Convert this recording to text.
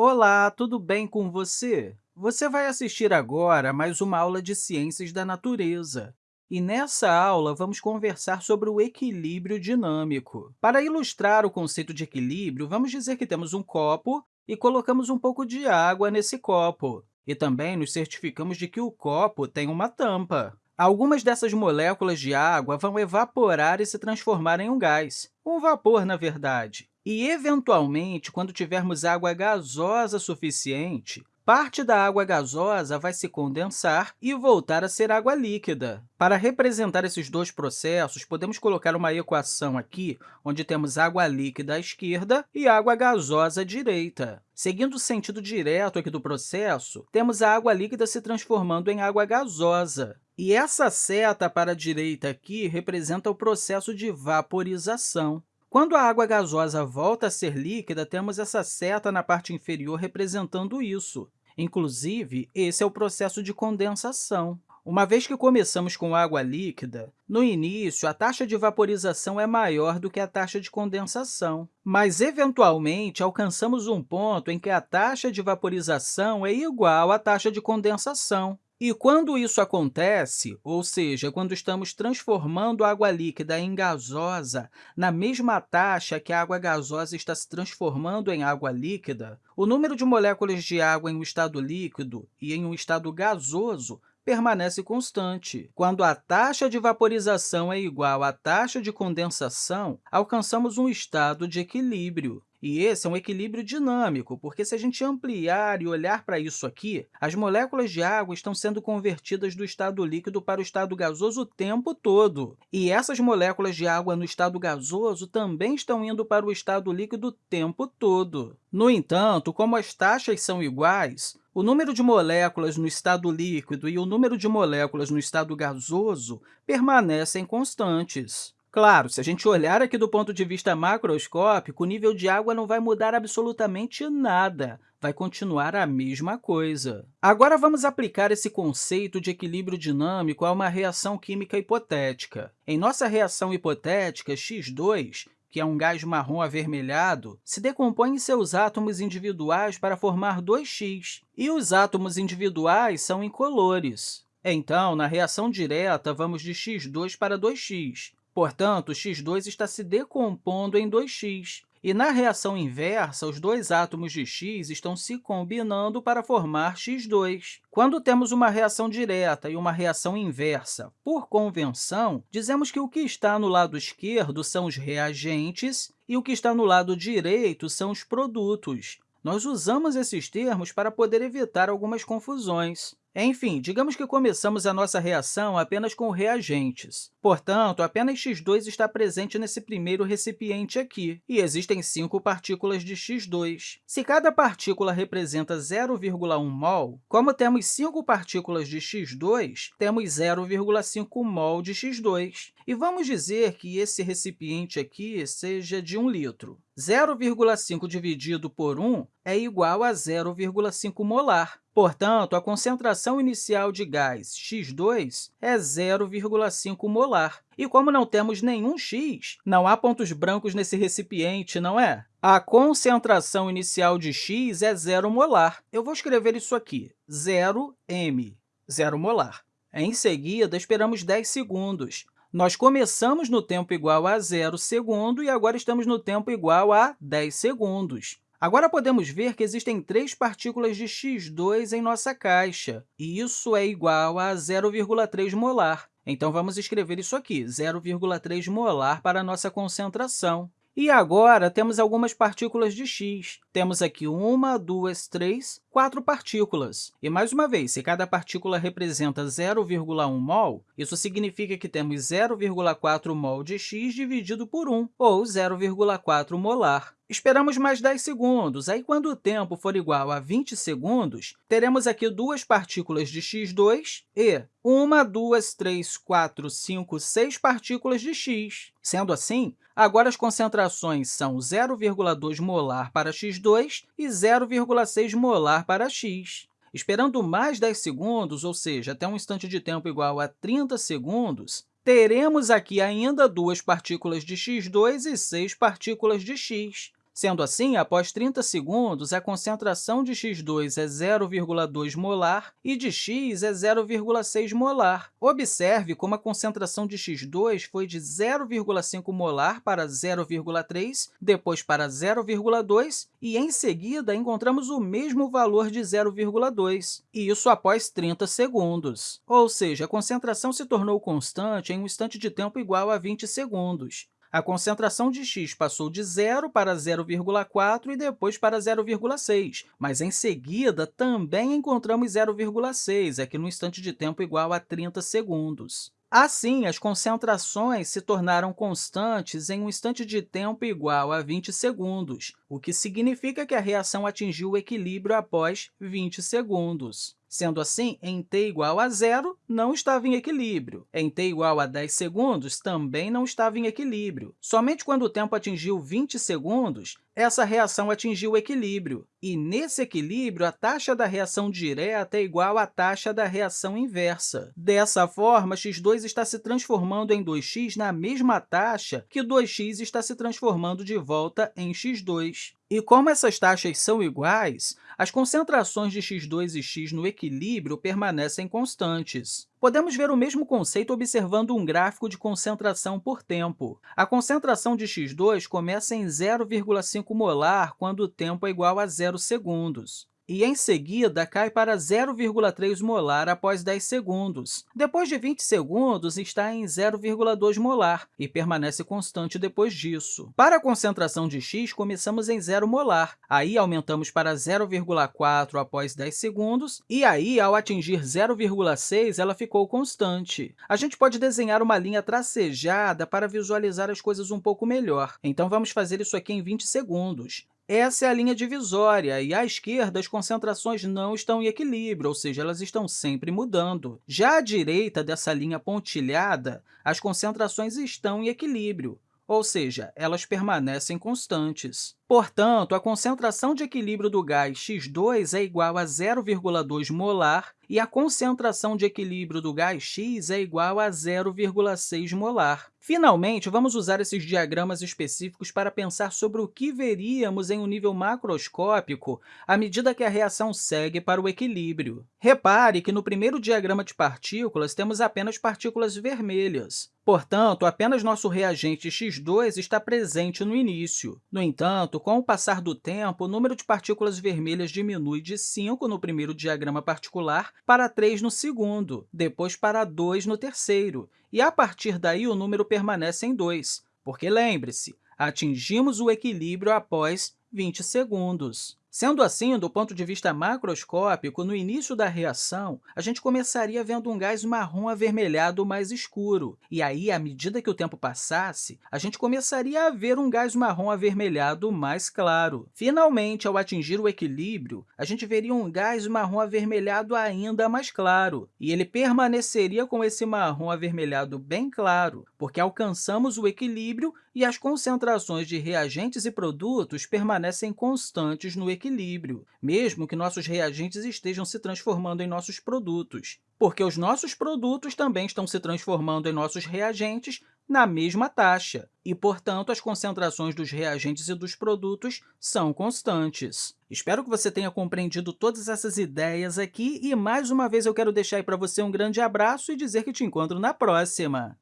Olá, tudo bem com você? Você vai assistir agora a mais uma aula de Ciências da Natureza. E nessa aula, vamos conversar sobre o equilíbrio dinâmico. Para ilustrar o conceito de equilíbrio, vamos dizer que temos um copo e colocamos um pouco de água nesse copo. E também nos certificamos de que o copo tem uma tampa. Algumas dessas moléculas de água vão evaporar e se transformar em um gás, um vapor, na verdade. E, eventualmente, quando tivermos água gasosa suficiente, parte da água gasosa vai se condensar e voltar a ser água líquida. Para representar esses dois processos, podemos colocar uma equação aqui, onde temos água líquida à esquerda e água gasosa à direita. Seguindo o sentido direto aqui do processo, temos a água líquida se transformando em água gasosa. E essa seta para a direita aqui representa o processo de vaporização. Quando a água gasosa volta a ser líquida, temos essa seta na parte inferior representando isso. Inclusive, esse é o processo de condensação. Uma vez que começamos com água líquida, no início, a taxa de vaporização é maior do que a taxa de condensação, mas, eventualmente, alcançamos um ponto em que a taxa de vaporização é igual à taxa de condensação. E quando isso acontece, ou seja, quando estamos transformando água líquida em gasosa na mesma taxa que a água gasosa está se transformando em água líquida, o número de moléculas de água em um estado líquido e em um estado gasoso permanece constante. Quando a taxa de vaporização é igual à taxa de condensação, alcançamos um estado de equilíbrio. E esse é um equilíbrio dinâmico, porque se a gente ampliar e olhar para isso aqui, as moléculas de água estão sendo convertidas do estado líquido para o estado gasoso o tempo todo. E essas moléculas de água no estado gasoso também estão indo para o estado líquido o tempo todo. No entanto, como as taxas são iguais, o número de moléculas no estado líquido e o número de moléculas no estado gasoso permanecem constantes. Claro, se a gente olhar aqui do ponto de vista macroscópico, o nível de água não vai mudar absolutamente nada, vai continuar a mesma coisa. Agora, vamos aplicar esse conceito de equilíbrio dinâmico a uma reação química hipotética. Em nossa reação hipotética, X2, que é um gás marrom avermelhado, se decompõe em seus átomos individuais para formar 2x, e os átomos individuais são incolores. Então, na reação direta, vamos de x2 para 2x, Portanto, x2 está se decompondo em 2x. E na reação inversa, os dois átomos de x estão se combinando para formar x2. Quando temos uma reação direta e uma reação inversa por convenção, dizemos que o que está no lado esquerdo são os reagentes e o que está no lado direito são os produtos. Nós usamos esses termos para poder evitar algumas confusões. Enfim, digamos que começamos a nossa reação apenas com reagentes. Portanto, apenas X2 está presente nesse primeiro recipiente aqui, e existem cinco partículas de X2. Se cada partícula representa 0,1 mol, como temos cinco partículas de X2, temos 0,5 mol de X2. E vamos dizer que esse recipiente aqui seja de 1 litro. 0,5 dividido por 1 é igual a 0,5 molar. Portanto, a concentração inicial de gás X2 é 0,5 molar. E como não temos nenhum x, não há pontos brancos nesse recipiente, não é? A concentração inicial de x é 0 molar. Eu vou escrever isso aqui, 0 m, 0 molar. Em seguida, esperamos 10 segundos. Nós começamos no tempo igual a 0 segundo e agora estamos no tempo igual a 10 segundos. Agora, podemos ver que existem três partículas de X2 em nossa caixa, e isso é igual a 0,3 molar. Então, vamos escrever isso aqui, 0,3 molar para a nossa concentração. E agora, temos algumas partículas de x. Temos aqui uma, duas, três, quatro partículas. E, mais uma vez, se cada partícula representa 0,1 mol, isso significa que temos 0,4 mol de x dividido por 1, ou 0,4 molar. Esperamos mais 10 segundos. Aí, quando o tempo for igual a 20 segundos, teremos aqui duas partículas de x2 e uma, duas, três, quatro, cinco, seis partículas de x. Sendo assim, agora as concentrações são 0,2 molar para x2 e 0,6 molar para x. Esperando mais 10 segundos, ou seja, até um instante de tempo igual a 30 segundos, teremos aqui ainda duas partículas de x2 e seis partículas de x. Sendo assim, após 30 segundos, a concentração de X2 é 0,2 molar e de X é 0,6 molar. Observe como a concentração de X2 foi de 0,5 molar para 0,3, depois para 0,2 e, em seguida, encontramos o mesmo valor de 0,2, e isso após 30 segundos. Ou seja, a concentração se tornou constante em um instante de tempo igual a 20 segundos. A concentração de x passou de 0 para 0,4 e depois para 0,6, mas, em seguida, também encontramos 0,6, aqui no instante de tempo igual a 30 segundos. Assim, as concentrações se tornaram constantes em um instante de tempo igual a 20 segundos, o que significa que a reação atingiu o equilíbrio após 20 segundos. Sendo assim, em t igual a zero, não estava em equilíbrio. Em t igual a 10 segundos, também não estava em equilíbrio. Somente quando o tempo atingiu 20 segundos, essa reação atingiu o equilíbrio. E, nesse equilíbrio, a taxa da reação direta é igual à taxa da reação inversa. Dessa forma, x2 está se transformando em 2x na mesma taxa que 2x está se transformando de volta em x2. E como essas taxas são iguais, as concentrações de x2 e x no equilíbrio permanecem constantes. Podemos ver o mesmo conceito observando um gráfico de concentração por tempo. A concentração de x2 começa em 0,5 molar quando o tempo é igual a 0 segundos e, em seguida, cai para 0,3 molar após 10 segundos. Depois de 20 segundos, está em 0,2 molar e permanece constante depois disso. Para a concentração de x, começamos em 0 molar, aí aumentamos para 0,4 após 10 segundos, e aí, ao atingir 0,6, ela ficou constante. A gente pode desenhar uma linha tracejada para visualizar as coisas um pouco melhor. Então, vamos fazer isso aqui em 20 segundos. Essa é a linha divisória, e à esquerda as concentrações não estão em equilíbrio, ou seja, elas estão sempre mudando. Já à direita dessa linha pontilhada, as concentrações estão em equilíbrio, ou seja, elas permanecem constantes. Portanto, a concentração de equilíbrio do gás X2 é igual a 0,2 molar e a concentração de equilíbrio do gás X é igual a 0,6 molar. Finalmente, vamos usar esses diagramas específicos para pensar sobre o que veríamos em um nível macroscópico à medida que a reação segue para o equilíbrio. Repare que no primeiro diagrama de partículas temos apenas partículas vermelhas. Portanto, apenas nosso reagente X2 está presente no início. No entanto, com o passar do tempo, o número de partículas vermelhas diminui de 5 no primeiro diagrama particular para 3 no segundo, depois para 2 no terceiro, e, a partir daí, o número permanece em 2, porque, lembre-se, atingimos o equilíbrio após 20 segundos. Sendo assim, do ponto de vista macroscópico, no início da reação, a gente começaria vendo um gás marrom avermelhado mais escuro, e aí, à medida que o tempo passasse, a gente começaria a ver um gás marrom avermelhado mais claro. Finalmente, ao atingir o equilíbrio, a gente veria um gás marrom avermelhado ainda mais claro, e ele permaneceria com esse marrom avermelhado bem claro, porque alcançamos o equilíbrio e as concentrações de reagentes e produtos permanecem constantes no equilíbrio equilíbrio, mesmo que nossos reagentes estejam se transformando em nossos produtos, porque os nossos produtos também estão se transformando em nossos reagentes na mesma taxa, e, portanto, as concentrações dos reagentes e dos produtos são constantes. Espero que você tenha compreendido todas essas ideias aqui e, mais uma vez, eu quero deixar para você um grande abraço e dizer que te encontro na próxima!